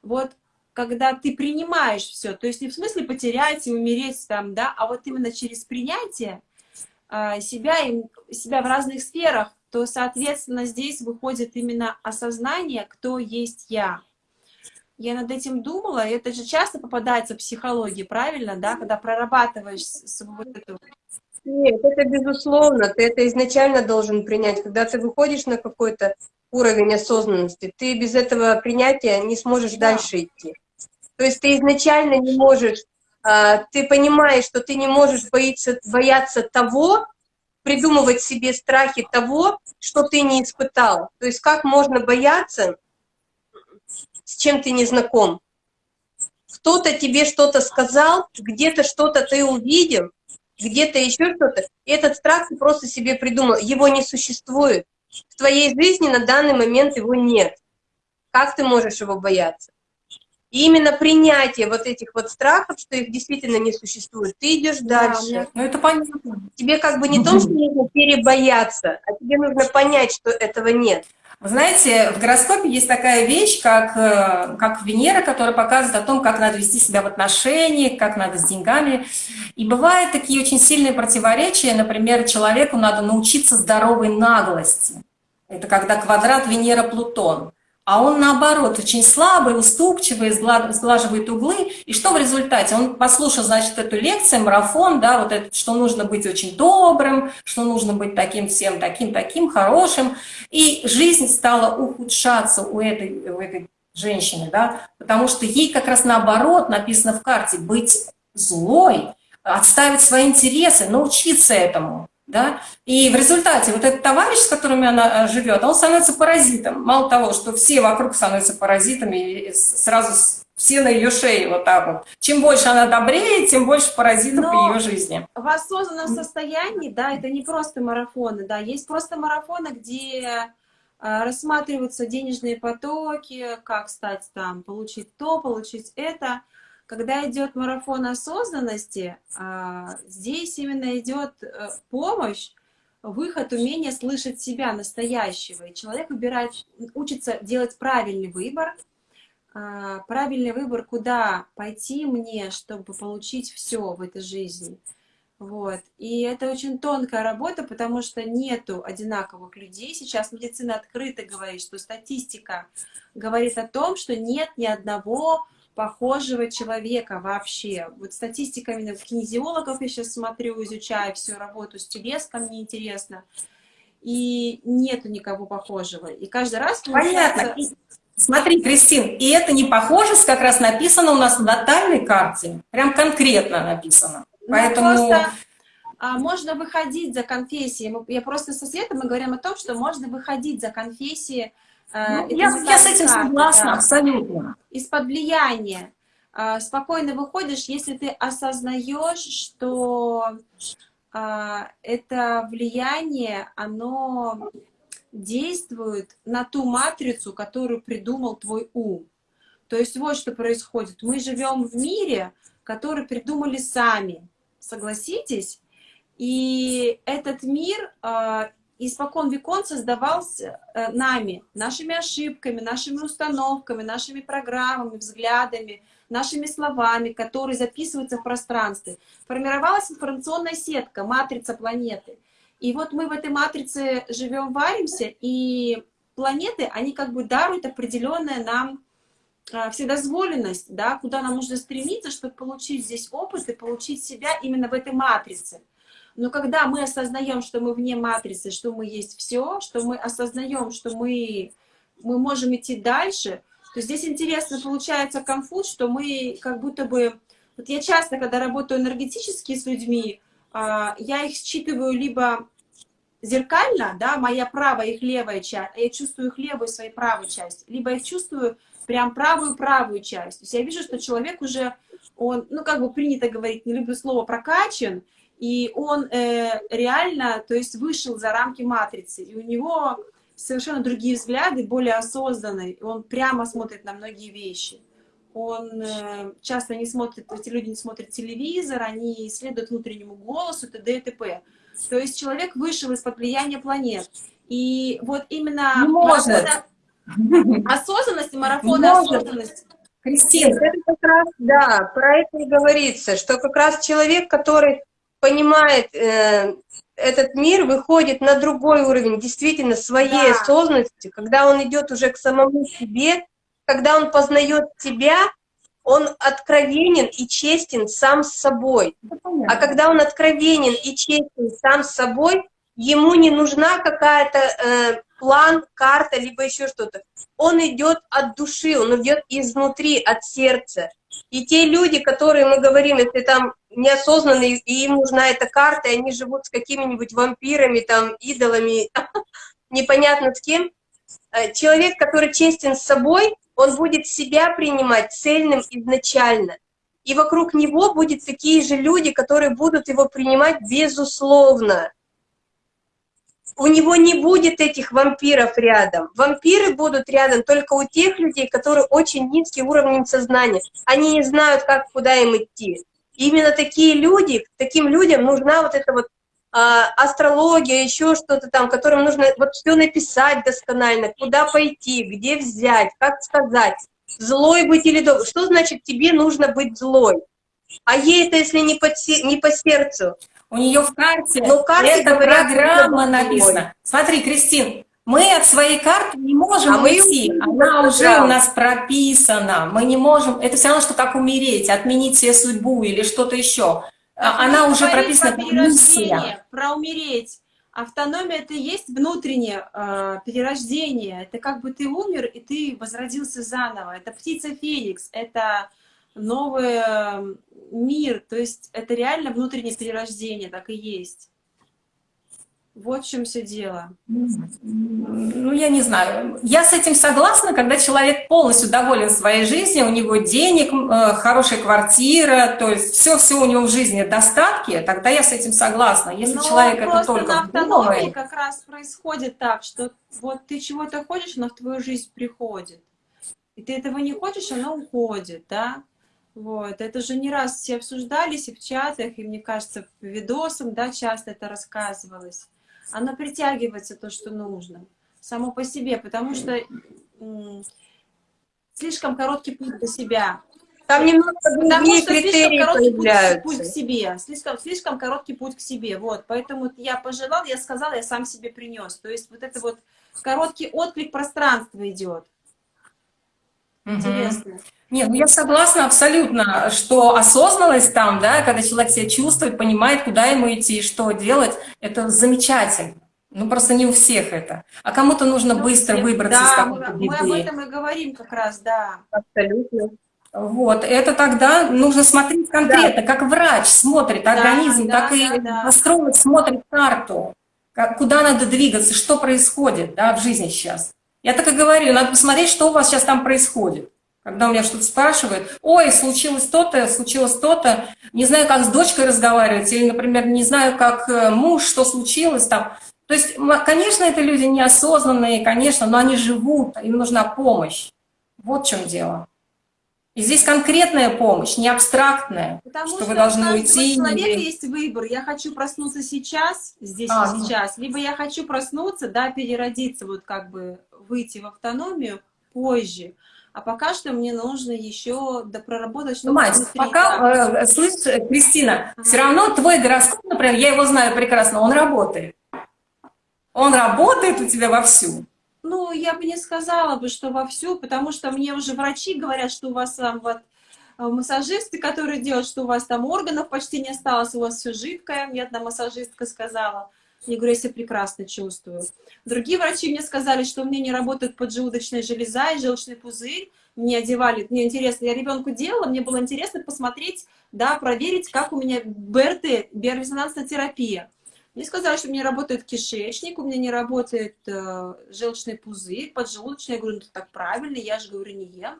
Вот когда ты принимаешь все, то есть не в смысле потерять и умереть там, да, а вот именно через принятие а, себя, и, себя в разных сферах, то, соответственно, здесь выходит именно осознание, кто есть я. Я над этим думала, и это же часто попадается в психологии, правильно, да, когда прорабатываешь свою эту... Нет, это безусловно, ты это изначально должен принять. Когда ты выходишь на какой-то уровень осознанности, ты без этого принятия не сможешь да. дальше идти. То есть ты изначально не можешь, а, ты понимаешь, что ты не можешь боиться, бояться того, придумывать себе страхи того, что ты не испытал. То есть как можно бояться с чем ты не знаком. Кто-то тебе что-то сказал, где-то что-то ты увидел, где-то еще что-то. Этот страх ты просто себе придумал. Его не существует. В твоей жизни на данный момент его нет. Как ты можешь его бояться? И именно принятие вот этих вот страхов, что их действительно не существует, ты идешь да, дальше. Ну это понятно. Тебе как бы не то, что нужно перебояться, а тебе нужно понять, что этого нет. Вы знаете, в гороскопе есть такая вещь, как, э, как Венера, которая показывает о том, как надо вести себя в отношениях, как надо с деньгами. И бывают такие очень сильные противоречия. Например, человеку надо научиться здоровой наглости. Это когда квадрат Венера-Плутон а он наоборот очень слабый, уступчивый, сглаживает углы. И что в результате? Он послушал, значит, эту лекцию, марафон, да, вот это, что нужно быть очень добрым, что нужно быть таким всем, таким, таким, хорошим. И жизнь стала ухудшаться у этой, у этой женщины, да, потому что ей как раз наоборот написано в карте быть злой, отставить свои интересы, научиться этому да, и в результате вот этот товарищ, с которым она э, живет, он становится паразитом. Мало того, что все вокруг становятся паразитами, и сразу все на ее шее вот так вот. Чем больше она добрее, тем больше паразитов Но в ее жизни. В осознанном состоянии, да, это не просто марафоны, да, есть просто марафоны, где э, рассматриваются денежные потоки, как стать там, получить то, получить это. Когда идет марафон осознанности, а, здесь именно идет э, помощь, выход, умение слышать себя настоящего. И человек выбирает, учится делать правильный выбор, а, правильный выбор, куда пойти мне, чтобы получить все в этой жизни. Вот. И это очень тонкая работа, потому что нету одинаковых людей. Сейчас медицина открыто говорит, что статистика говорит о том, что нет ни одного похожего человека вообще. Вот статистика именно кинезиологов я сейчас смотрю, изучаю всю работу с телеском, мне интересно. И нету никого похожего. И каждый раз получается... Понятно. Смотри, Кристин, и это не похоже, как раз написано у нас в натальной карте, прям конкретно написано. Ну, Поэтому... Просто а, можно выходить за конфессии. Я просто со Светой мы говорим о том, что можно выходить за конфессии. А, ну, я, я с этим согласна, да, абсолютно. Из-под влияния. А, спокойно выходишь, если ты осознаешь, что это влияние, оно действует на ту матрицу, которую придумал твой ум. То есть вот что происходит. Мы живем в мире, который придумали сами. Согласитесь? И этот мир э, испокон векон создавался э, нами, нашими ошибками, нашими установками, нашими программами, взглядами, нашими словами, которые записываются в пространстве. Формировалась информационная сетка, матрица планеты. И вот мы в этой матрице живем, варимся, и планеты, они как бы даруют определенное нам э, вседозволенность, да, куда нам нужно стремиться, чтобы получить здесь опыт и получить себя именно в этой матрице. Но когда мы осознаем, что мы вне матрицы, что мы есть все, что мы осознаем, что мы, мы можем идти дальше, то здесь интересно получается конфуз, что мы как будто бы... Вот я часто, когда работаю энергетически с людьми, а, я их считываю либо зеркально, да, моя правая, их левая часть, я чувствую их левую, своей правую часть, либо я чувствую прям правую-правую часть. То есть я вижу, что человек уже, он, ну, как бы принято говорить, не люблю слово прокачан, и он э, реально, то есть вышел за рамки матрицы, и у него совершенно другие взгляды, более осознанные, он прямо смотрит на многие вещи. Он э, часто не смотрит, эти люди не смотрят телевизор, они следуют внутреннему голосу, т.д. и т.п. То есть человек вышел из-под влияния планет. И вот именно марафона осознанности, марафона осознанности, Кристина, это как раз, да, про это и говорится, что как раз человек, который понимает э, этот мир, выходит на другой уровень, действительно, своей да. осознанности, когда он идет уже к самому себе, когда он познает себя, он откровенен и честен сам с собой. А когда он откровенен и честен сам с собой, ему не нужна какая-то э, план, карта, либо еще что-то. Он идет от души, он идет изнутри, от сердца. И те люди, которые мы говорим, если там неосознанные, и им нужна эта карта, и они живут с какими-нибудь вампирами, там, идолами, непонятно с кем, э, человек, который честен с собой, он будет себя принимать цельным изначально. И вокруг него будут такие же люди, которые будут его принимать безусловно у него не будет этих вампиров рядом. Вампиры будут рядом только у тех людей, которые очень низкий уровнем сознания. Они не знают, как, куда им идти. И именно такие люди, таким людям нужна вот эта вот а, астрология, еще что-то там, которым нужно вот все написать досконально, куда пойти, где взять, как сказать, злой быть или добрый. Что значит тебе нужно быть злой? А ей это, если не по, не по сердцу, у нее в карте Но эта программа написана. Смотри, Кристин, мы от своей карты не можем а уйти, она уже у нас прописана, мы не можем, это все равно, что как умереть, отменить себе судьбу или что-то еще. А она уже прописана, про миссия. Про умереть. Автономия — это есть внутреннее э, перерождение. Это как бы ты умер, и ты возродился заново. Это птица Феникс, это новый эм, мир, то есть это реально внутреннее перерождение, так и есть. Вот в чем все дело. Ну, я не знаю. Я с этим согласна, когда человек полностью доволен своей жизнью, у него денег, э, хорошая квартира, то есть все-все у него в жизни достатки, тогда я с этим согласна. Если Но человек это только на автономии как раз происходит так, что вот ты чего-то хочешь, оно в твою жизнь приходит. И ты этого не хочешь, оно уходит, да? Вот, это же не раз все обсуждались и в чатах, и мне кажется, в видосах, да, часто это рассказывалось. Оно притягивается то, что нужно, само по себе, потому что слишком короткий путь до себя. Там немного Потому что слишком короткий путь, путь к себе, слишком, слишком короткий путь к себе, вот. Поэтому я пожелал, я сказала, я сам себе принес. То есть вот это вот короткий отклик пространства идет. Интересно. Нет, ну я согласна абсолютно, что осознанность там, да, когда человек себя чувствует, понимает, куда ему идти, что делать, это замечательно. Ну, просто не у всех это. А кому-то нужно ну, быстро всех. выбраться да, из какой-то мы, мы об этом и говорим как раз, да. Абсолютно. Вот, это тогда нужно смотреть конкретно, да. как врач смотрит да, организм, да, так да, и да. астролог смотрит карту, как, куда надо двигаться, что происходит да, в жизни сейчас. Я так и говорю, надо посмотреть, что у вас сейчас там происходит. Когда у меня что-то спрашивают, ой, случилось то-то, случилось то-то, не знаю, как с дочкой разговаривать, или, например, не знаю, как э, муж, что случилось там. То есть, конечно, это люди неосознанные, конечно, но они живут, им нужна помощь. Вот в чем дело. И здесь конкретная помощь, не абстрактная, Потому что, что вы должны уйти. У человека или... есть выбор. Я хочу проснуться сейчас, здесь а, и сейчас, либо я хочу проснуться, да, переродиться, вот как бы выйти в автономию позже. А пока что мне нужно еще допроработать что-то. Мать, пока, э, слышь, Кристина, ага. все равно твой гороскоп, например, я его знаю прекрасно, он работает. Он работает у тебя вовсю. Ну, я бы не сказала бы, что вовсю, потому что мне уже врачи говорят, что у вас там вот э, массажисты, которые делают, что у вас там органов почти не осталось, у вас все жидкое. Мне одна массажистка сказала. Я говорю, я себя прекрасно чувствую. Другие врачи мне сказали, что у меня не работает поджелудочная железа и желчный пузырь. Мне одевали, мне интересно, я ребенку делала, мне было интересно посмотреть, да, проверить, как у меня БРТ, биорезонансная терапия. Мне сказали, что у меня работает кишечник, у меня не работает э, желчный пузырь, поджелудочный. Я говорю, ну так правильно, я же говорю, не ем.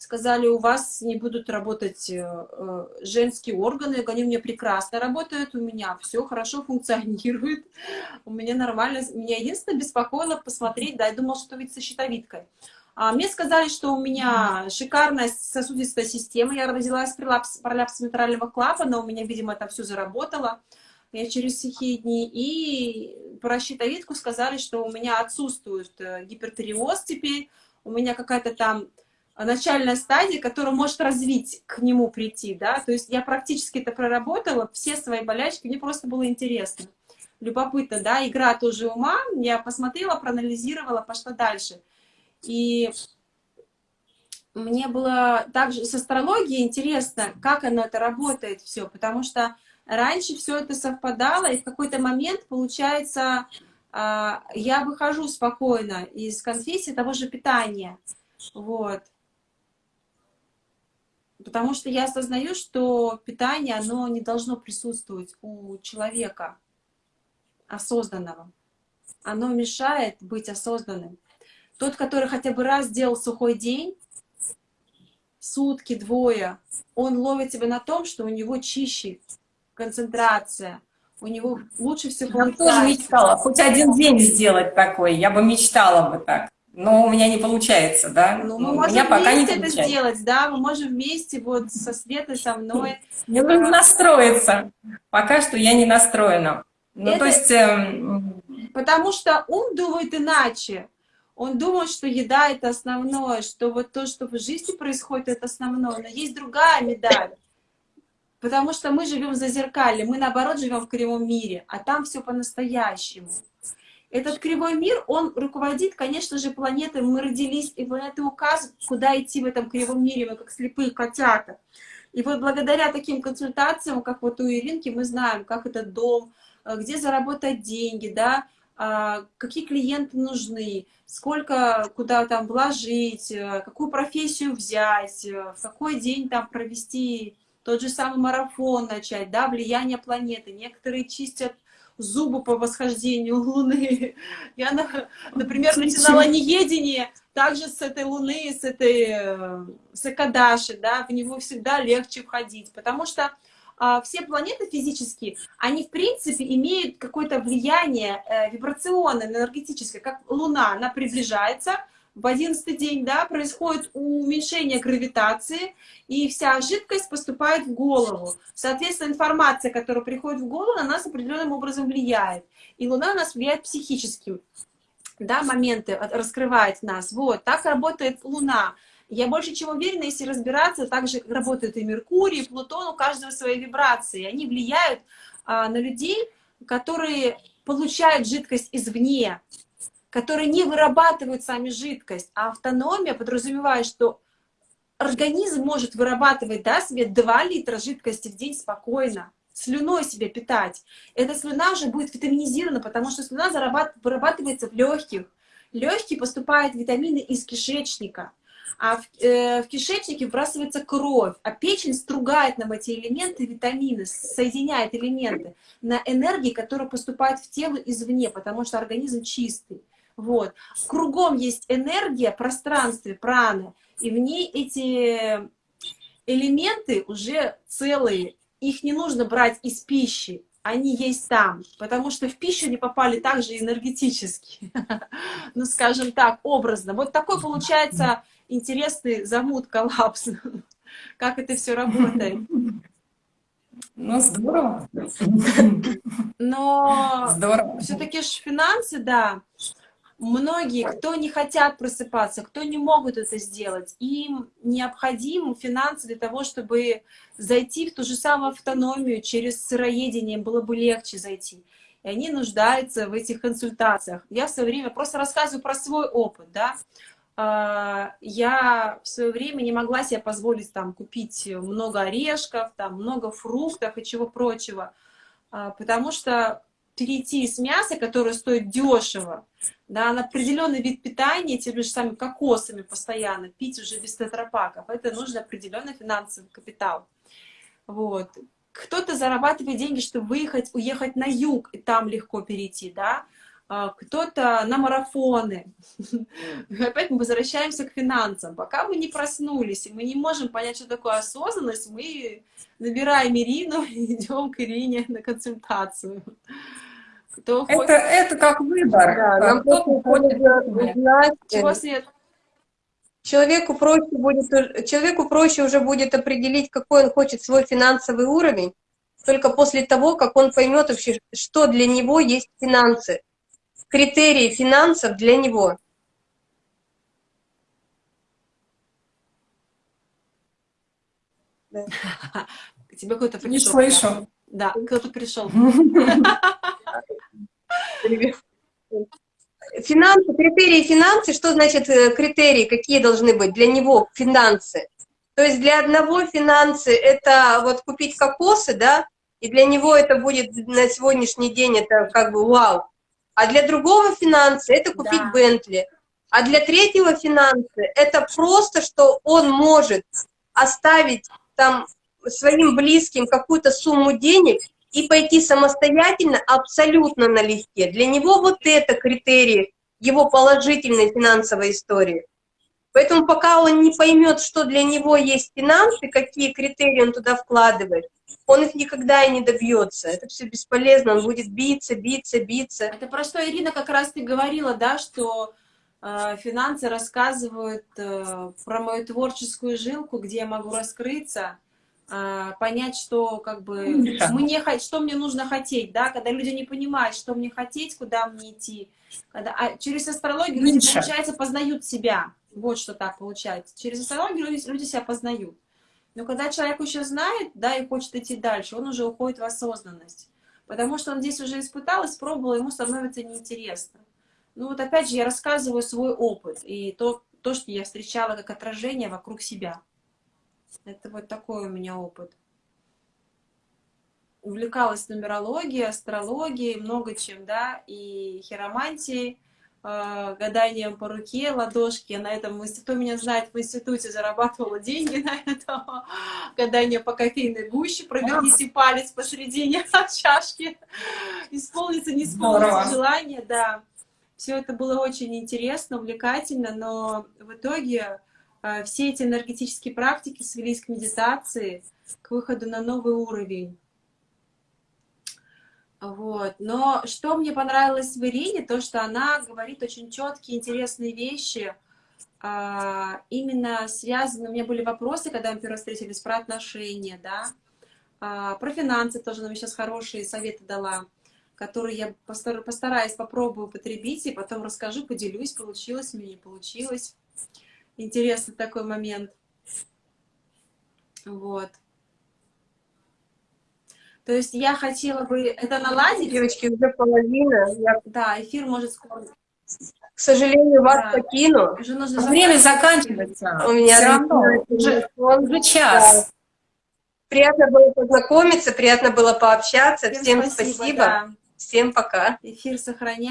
Сказали, у вас не будут работать э, э, женские органы. Они у меня прекрасно работают, у меня все хорошо функционирует, у меня нормально. Меня единственное беспокоило посмотреть, да, я думала, что ведь со щитовидкой. А мне сказали, что у меня шикарная сосудистая система. Я родилась с пролапсом митрального клапана, у меня, видимо, это все заработало я через сухие дни, и про щитовидку сказали, что у меня отсутствует э, гипертиреоз теперь, у меня какая-то там начальная стадия, которая может развить, к нему прийти, да, то есть я практически это проработала, все свои болячки, мне просто было интересно, любопытно, да, игра тоже ума, я посмотрела, проанализировала, пошла дальше, и мне было также с астрологией интересно, как оно это работает все, потому что раньше все это совпадало, и в какой-то момент, получается, а, я выхожу спокойно из конфессии того же питания. Вот. Потому что я осознаю, что питание, оно не должно присутствовать у человека осознанного. Оно мешает быть осознанным. Тот, который хотя бы раз сделал сухой день, сутки, двое, он ловит себя на том, что у него чище концентрация, у него лучше всего Я тоже мечтала, хоть один день сделать такой, я бы мечтала бы так. Но у меня не получается, да? Ну, мы можем меня пока не это сделать, да? Мы можем вместе вот со Светой, со мной. Мне нужно настроиться. Пока что я не настроена. Ну, это... то есть... Эм... Потому что ум думает иначе. Он думает, что еда — это основное, что вот то, что в жизни происходит, это основное. Но есть другая медаль. Потому что мы живем за зеркалье, мы наоборот живем в кривом мире, а там все по-настоящему. Этот кривой мир, он руководит, конечно же, планетой. Мы родились, и планеты указывают, куда идти в этом кривом мире, мы как слепые котята. И вот благодаря таким консультациям, как вот у Иринки, мы знаем, как этот дом, э, где заработать деньги, да, а, какие клиенты нужны, сколько куда там вложить, э, какую профессию взять, э, в какой день там провести тот же самый марафон начать, да, влияние планеты. Некоторые чистят зубы по восхождению Луны. Я, например, начинала неедение также с этой Луны, с этой э, с Экадаши, да, в него всегда легче входить, потому что а, все планеты физические, они в принципе имеют какое-то влияние э, вибрационное, энергетическое, как Луна, она приближается, в одиннадцатый день да, происходит уменьшение гравитации, и вся жидкость поступает в голову. Соответственно, информация, которая приходит в голову, на нас определенным образом влияет. И Луна на нас влияет психически. Да, моменты раскрывает нас. Вот, так работает Луна. Я больше чем уверена, если разбираться, так же работает и Меркурий, и Плутон, у каждого свои вибрации. Они влияют а, на людей, которые получают жидкость извне, которые не вырабатывают сами жидкость, а автономия подразумевает, что организм может вырабатывать да, себе 2 литра жидкости в день спокойно. слюной себя питать. Эта слюна уже будет витаминизирована, потому что слюна вырабатывается в легких. Легкие поступают витамины из кишечника, а в, э, в кишечнике вбрасывается кровь, а печень стругает нам эти элементы, витамины, соединяет элементы на энергии, которые поступают в тело извне, потому что организм чистый. Вот. Кругом есть энергия, пространстве, праны, и в ней эти элементы уже целые, их не нужно брать из пищи, они есть там, потому что в пищу не попали также энергетически, ну, скажем так, образно. Вот такой получается интересный замут, коллапс, как это все работает. Ну, здорово. Но все-таки же финансы, да, многие, кто не хотят просыпаться, кто не могут это сделать, им необходим финансы для того, чтобы зайти в ту же самую автономию через сыроедение, им было бы легче зайти. И они нуждаются в этих консультациях. Я в свое время просто рассказываю про свой опыт, да. А, я в свое время не могла себе позволить там купить много орешков, там много фруктов и чего прочего, а, потому что перейти с мяса, которое стоит дешево, да, на определенный вид питания, теми же самыми кокосами постоянно, пить уже без тетрапаков, это нужно определенный финансовый капитал. Вот. Кто-то зарабатывает деньги, чтобы выехать, уехать на юг, и там легко перейти, да, а, кто-то на марафоны. Опять мы возвращаемся к финансам. Пока мы не проснулись, и мы не можем понять, что такое осознанность, мы набираем Ирину и идем к Ирине на консультацию. Кто это, хочет... это как выбор. Да, нам Кто хочет узнать. Чего свет? Человеку проще, будет, человеку проще уже будет определить, какой он хочет свой финансовый уровень, только после того, как он поймет вообще, что для него есть финансы критерии финансов для него. Да. Тебе кто-то пришел. Не слышу. Да, кто-то пришел. Финансы, критерии финансы, что значит э, критерии, какие должны быть для него финансы? То есть для одного финансы это вот купить кокосы, да, и для него это будет на сегодняшний день это как бы вау. А для другого финансы это купить да. Бентли. А для третьего финансы это просто, что он может оставить там своим близким какую-то сумму денег и пойти самостоятельно абсолютно налегке. Для него вот это критерий его положительной финансовой истории. Поэтому пока он не поймет, что для него есть финансы, какие критерии он туда вкладывает, он их никогда и не добьется. Это все бесполезно, он будет биться, биться, биться. Это про что Ирина как раз ты говорила, да, что э, финансы рассказывают э, про мою творческую жилку, где я могу раскрыться, понять, что как бы мне, что мне нужно хотеть, да, когда люди не понимают, что мне хотеть, куда мне идти. Когда, а через астрологию люди, получается, познают себя. Вот что так получается. Через астрологию люди, люди себя познают. Но когда человек еще знает, да, и хочет идти дальше, он уже уходит в осознанность. Потому что он здесь уже испытал, испробовал, ему становится неинтересно. Ну вот опять же, я рассказываю свой опыт и то, то, что я встречала как отражение вокруг себя. Это вот такой у меня опыт. Увлекалась нумерологией, астрологией, много чем, да, и хиромантией. А, гаданием по руке, ладошки. На этом кто меня знает, в институте зарабатывала деньги на этом. Гадание по кофейной гуще, проверните палец посередине чашки. Исполнится, не исполнится желание, да. Все это было очень интересно, увлекательно, но в итоге все эти энергетические практики свелись к медитации, к выходу на новый уровень. Вот. Но что мне понравилось в Ирине, то, что она говорит очень четкие, интересные вещи, а, именно связаны, у меня были вопросы, когда мы первый встретились, про отношения, да, а, про финансы тоже нам сейчас хорошие советы дала, которые я постараюсь, попробую употребить, и потом расскажу, поделюсь, получилось мне, не получилось. Интересный такой момент. Вот. То есть я хотела бы это наладить. Девочки, уже половина. Я... Да, эфир может скоро. К сожалению, вас да. покину. Уже нужно Время заканчивается. У меня Все равно. Уже, уже час. Приятно было познакомиться, приятно было пообщаться. Всем, Всем спасибо. спасибо. да. Всем пока. Эфир сохраняем.